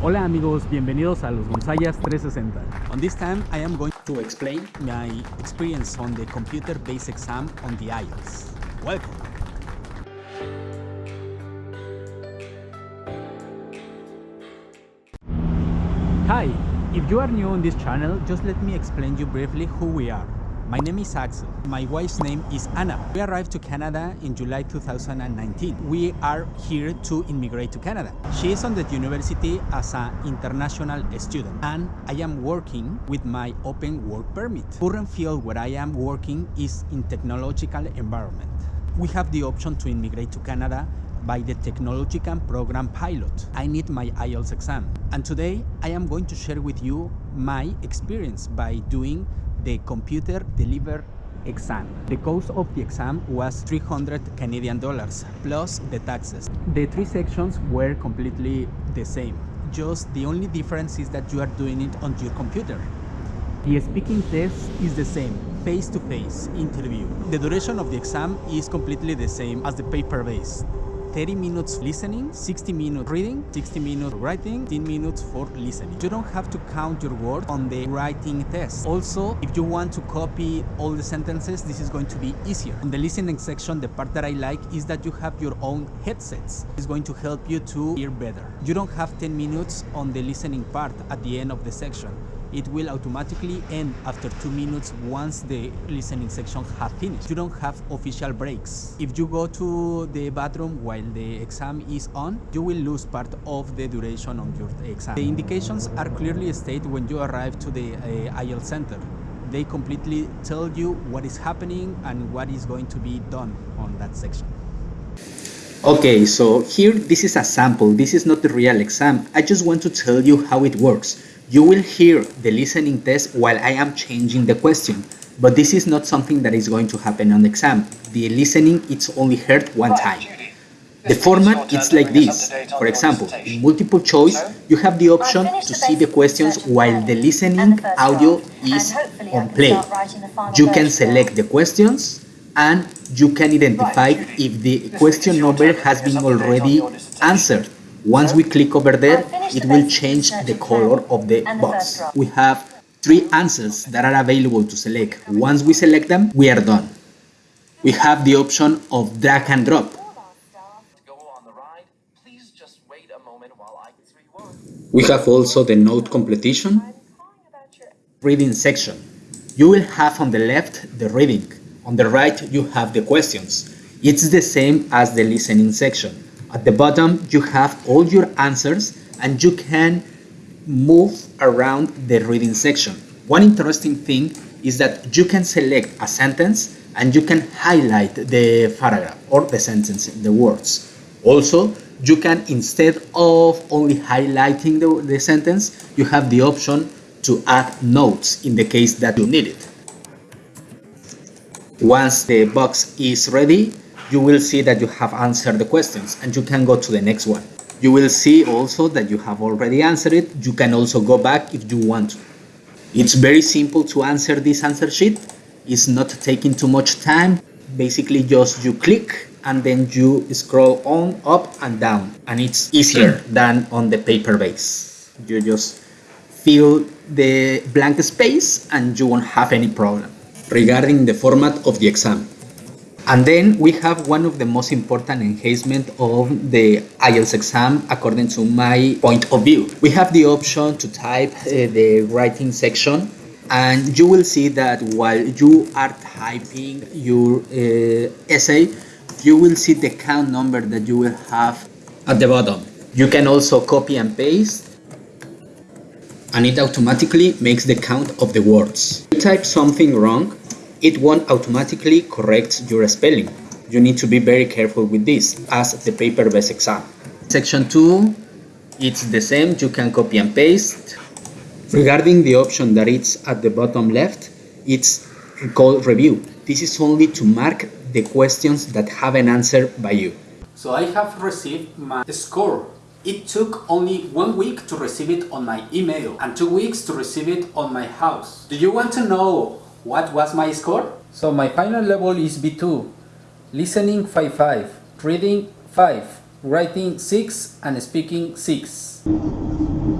Hola amigos, bienvenidos a los Gonzayas 360. On this time, I am going to explain my experience on the computer-based exam on the IELTS. Welcome! Hi, if you are new on this channel, just let me explain you briefly who we are. My name is Axel. My wife's name is Anna. We arrived to Canada in July 2019. We are here to immigrate to Canada. She is on the university as an international student and I am working with my open work permit. Current field where I am working is in technological environment. We have the option to immigrate to Canada by the Technological Program Pilot. I need my IELTS exam. And today I am going to share with you my experience by doing the computer delivered exam. The cost of the exam was 300 Canadian dollars plus the taxes. The three sections were completely the same. Just the only difference is that you are doing it on your computer. The speaking test is the same, face-to-face -face interview. The duration of the exam is completely the same as the paper-based. 30 minutes listening, 60 minutes reading, 60 minutes writing, 10 minutes for listening. You don't have to count your words on the writing test. Also, if you want to copy all the sentences, this is going to be easier. On the listening section, the part that I like is that you have your own headsets. It's going to help you to hear better. You don't have 10 minutes on the listening part at the end of the section it will automatically end after two minutes once the listening section has finished. You don't have official breaks. If you go to the bathroom while the exam is on, you will lose part of the duration of your exam. The indications are clearly stated when you arrive to the uh, IELTS center. They completely tell you what is happening and what is going to be done on that section. Okay, so here this is a sample. This is not the real exam. I just want to tell you how it works. You will hear the listening test while I am changing the question, but this is not something that is going to happen on the exam. The listening it's only heard one time. The format is like this. For example, in multiple choice, you have the option to see the questions while the listening audio is on play. You can select the questions and you can identify if the question number has been already answered. Once we click over there, it will change the color of the box. We have three answers that are available to select. Once we select them, we are done. We have the option of drag and drop. We have also the note completion, reading section. You will have on the left the reading, on the right you have the questions. It's the same as the listening section. At the bottom, you have all your answers and you can move around the reading section. One interesting thing is that you can select a sentence and you can highlight the paragraph or the sentence, the words. Also, you can, instead of only highlighting the, the sentence, you have the option to add notes in the case that you need it. Once the box is ready, you will see that you have answered the questions and you can go to the next one. You will see also that you have already answered it. You can also go back if you want to. It's very simple to answer this answer sheet. It's not taking too much time. Basically just you click and then you scroll on, up and down. And it's easier than on the paper base. You just fill the blank space and you won't have any problem. Regarding the format of the exam, and then we have one of the most important enhancements of the IELTS exam according to my point of view. We have the option to type uh, the writing section and you will see that while you are typing your uh, essay, you will see the count number that you will have at the bottom. You can also copy and paste and it automatically makes the count of the words. If you type something wrong, it won't automatically correct your spelling. You need to be very careful with this as the paper-based exam. Section 2, it's the same, you can copy and paste. Regarding the option that it's at the bottom left, it's called review. This is only to mark the questions that have an answer by you. So I have received my score. It took only one week to receive it on my email and two weeks to receive it on my house. Do you want to know what was my score? So my final level is B2, listening 5-5, reading 5, writing 6 and speaking 6.